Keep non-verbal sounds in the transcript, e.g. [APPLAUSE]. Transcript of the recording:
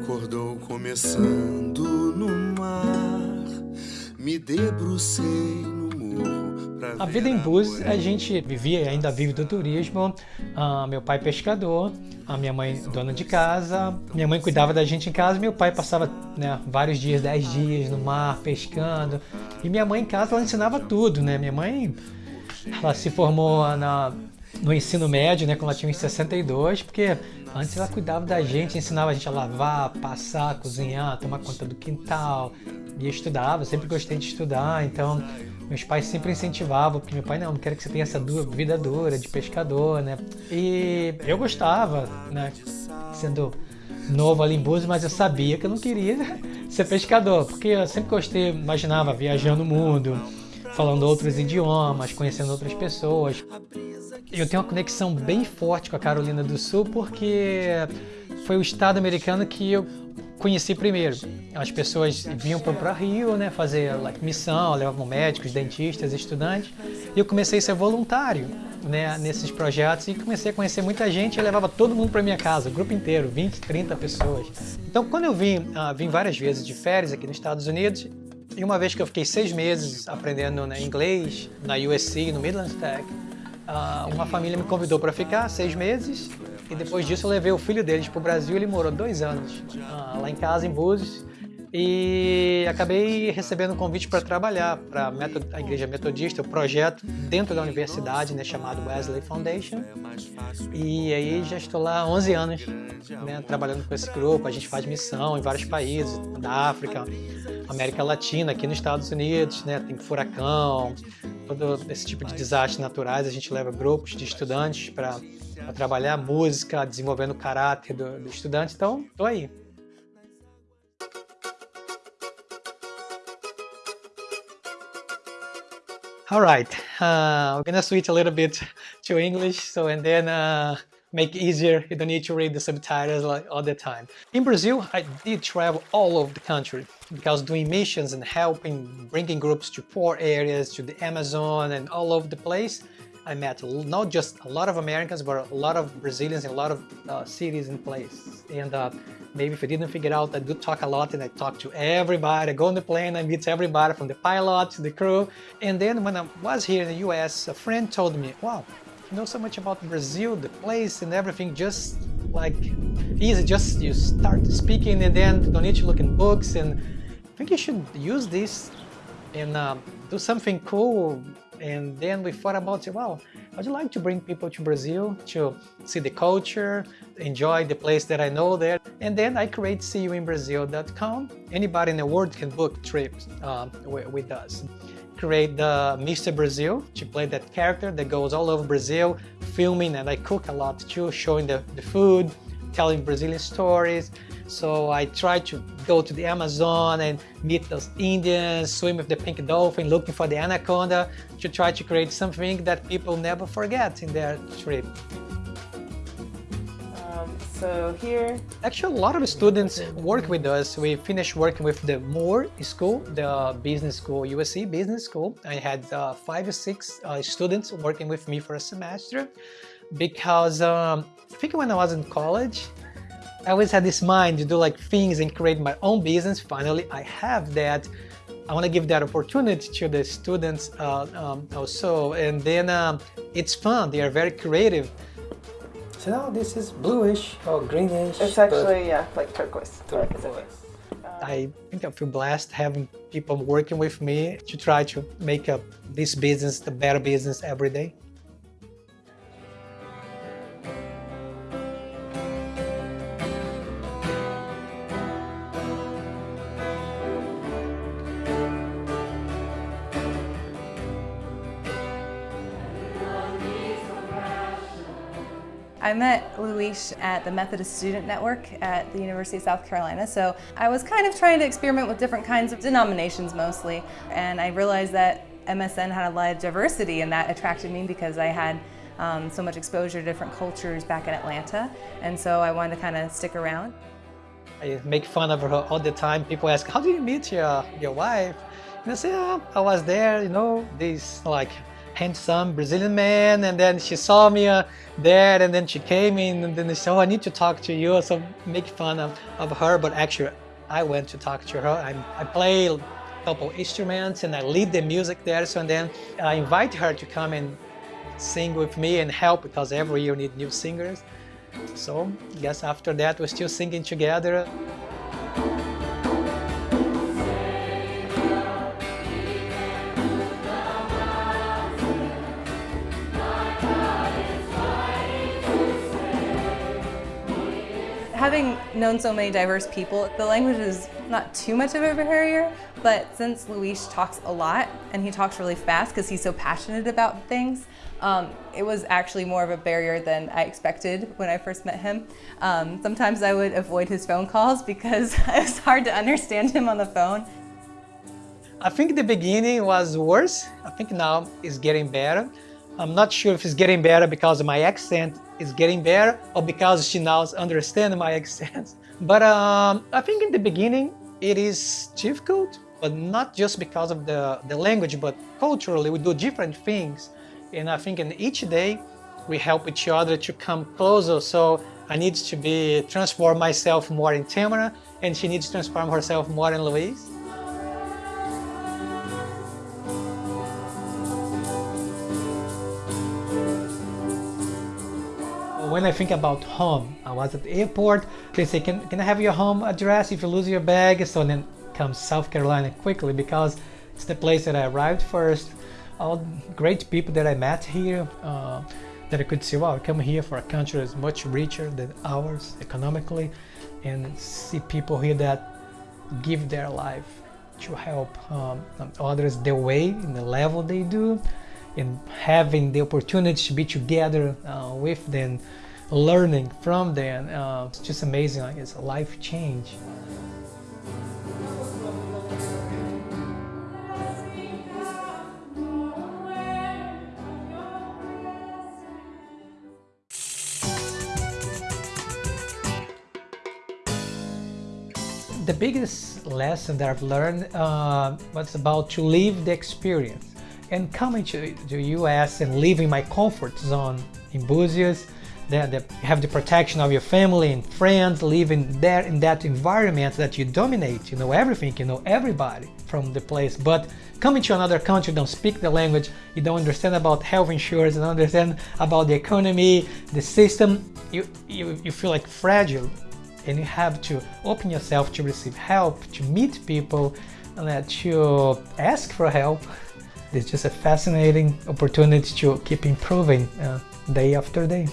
acordou começando no mar. Me debrucei no morro. A vida em Búzios, a gente vivia e ainda vive do turismo. Ah, meu pai pescador, a minha mãe dona de casa. Minha mãe cuidava da gente em casa. Meu pai passava né, vários dias, 10 dias no mar pescando. E minha mãe em casa ela ensinava tudo, né? Minha mãe ela se formou na, no ensino médio, né? Quando ela tinha uns 62, porque antes ela cuidava da gente, ensinava a gente a lavar, passar, cozinhar, tomar conta do quintal. E eu estudava, sempre gostei de estudar, então meus pais sempre incentivavam, porque meu pai não, quero que você tenha essa vida dura de pescador, né? E eu gostava, né? Sendo novo ali em Búzios, mas eu sabia que eu não queria [LAUGHS] ser pescador, porque eu sempre gostei, imaginava viajando o mundo, falando outros idiomas, conhecendo outras pessoas. Eu tenho uma conexão bem forte com a Carolina do Sul porque foi o estado americano que eu conheci primeiro. As pessoas vinham para Rio, né, fazer like, missão, levavam médicos, dentistas, estudantes. E eu comecei a ser voluntário, né, nesses projetos e comecei a conhecer muita gente e levava todo mundo para minha casa, o grupo inteiro, 20, 30 pessoas. Então, quando eu vim, ah, vim várias vezes de férias aqui nos Estados Unidos, e uma vez que eu fiquei seis meses aprendendo né, inglês na USC, no Midlands Tech, uma família me convidou para ficar seis meses e depois disso eu levei o filho deles para o Brasil. Ele morou dois anos ah, lá em casa, em Búzios, e acabei recebendo um convite para trabalhar para a Igreja Metodista, o projeto dentro da universidade, né, chamado Wesley Foundation. E aí já estou lá há 11 anos né, trabalhando com esse grupo. A gente faz missão em vários países, da África, América Latina, aqui nos Estados Unidos, né, tem furacão, todo esse tipo de desastres naturais. A gente leva grupos de estudantes para trabalhar música, desenvolvendo o caráter do, do estudante. Então, estou aí. All right, uh, we're gonna switch a little bit to English, so and then uh, make it easier. You don't need to read the subtitles like all the time. In Brazil, I did travel all over the country because doing missions and helping, bringing groups to poor areas, to the Amazon, and all over the place. I met not just a lot of Americans, but a lot of Brazilians in a lot of uh, cities and places. And uh, maybe if you didn't figure out, I do talk a lot and I talk to everybody. I go on the plane, I meet everybody from the pilot to the crew. And then when I was here in the US, a friend told me, wow, know so much about Brazil, the place and everything, just like easy, just you start speaking and then don't need to look in books. And I think you should use this and uh, do something cool. And then we thought about, well, I'd like to bring people to Brazil to see the culture, enjoy the place that I know there. And then I create seeyouinbrazil.com. Anybody in the world can book trips uh, with us. Create the Mr. Brazil to play that character that goes all over Brazil, filming, and I cook a lot too, showing the, the food, telling Brazilian stories. So I try to go to the Amazon and meet those Indians, swim with the pink dolphin, looking for the anaconda, to try to create something that people never forget in their trip. So here, Actually, a lot of students work with us. We finished working with the Moore School, the business school, USC Business School. I had uh, five or six uh, students working with me for a semester because um, I think when I was in college, I always had this mind to do like things and create my own business. Finally, I have that. I want to give that opportunity to the students uh, um, also, and then um, it's fun. They are very creative. So now this is bluish or greenish. it's actually, yeah, like turquoise. Turquoise. Uh, I think I feel blessed having people working with me to try to make up this business the better business every day. I met Luis at the Methodist Student Network at the University of South Carolina. So I was kind of trying to experiment with different kinds of denominations mostly. And I realized that MSN had a lot of diversity and that attracted me because I had um, so much exposure to different cultures back in Atlanta. And so I wanted to kind of stick around. I make fun of her all the time. People ask, "How did you meet your your wife?" And I say, oh, "I was there, you know, this like handsome Brazilian man, and then she saw me uh, there, and then she came in, and then she said, "Oh, I need to talk to you," so make fun of, of her, but actually, I went to talk to her. I, I play a couple instruments and I lead the music there, so and then I invite her to come and sing with me and help because every year need new singers. So, guess after that, we're still singing together. Having known so many diverse people, the language is not too much of a barrier, but since Luis talks a lot and he talks really fast because he's so passionate about things, um, it was actually more of a barrier than I expected when I first met him. Um, sometimes I would avoid his phone calls because [LAUGHS] it was hard to understand him on the phone. I think the beginning was worse. I think now it's getting better. I'm not sure if it's getting better because my accent is getting better or because she now understands my [LAUGHS] accent. But um, I think in the beginning it is difficult, but not just because of the, the language, but culturally we do different things. And I think in each day we help each other to come closer. So I need to be transform myself more in Tamara and she needs to transform herself more in Luis. When I think about home, I was at the airport, they say, can, can I have your home address if you lose your bag? So then comes South Carolina quickly because it's the place that I arrived first. All great people that I met here uh, that I could see, wow, I come here for a country that's much richer than ours economically and see people here that give their life to help um, others the way in the level they do and having the opportunity to be together uh, with them, learning from them, uh, it's just amazing. Like it's a life change. The biggest lesson that I've learned uh, was about to live the experience and coming to the US and leaving my comfort zone in Búzios, you have the protection of your family and friends, living there in that environment that you dominate, you know everything, you know everybody from the place. But coming to another country, don't speak the language, you don't understand about health insurance, don't understand about the economy, the system, you, you, you feel like fragile and you have to open yourself to receive help, to meet people, and to ask for help it's just a fascinating opportunity to keep improving uh, day after day.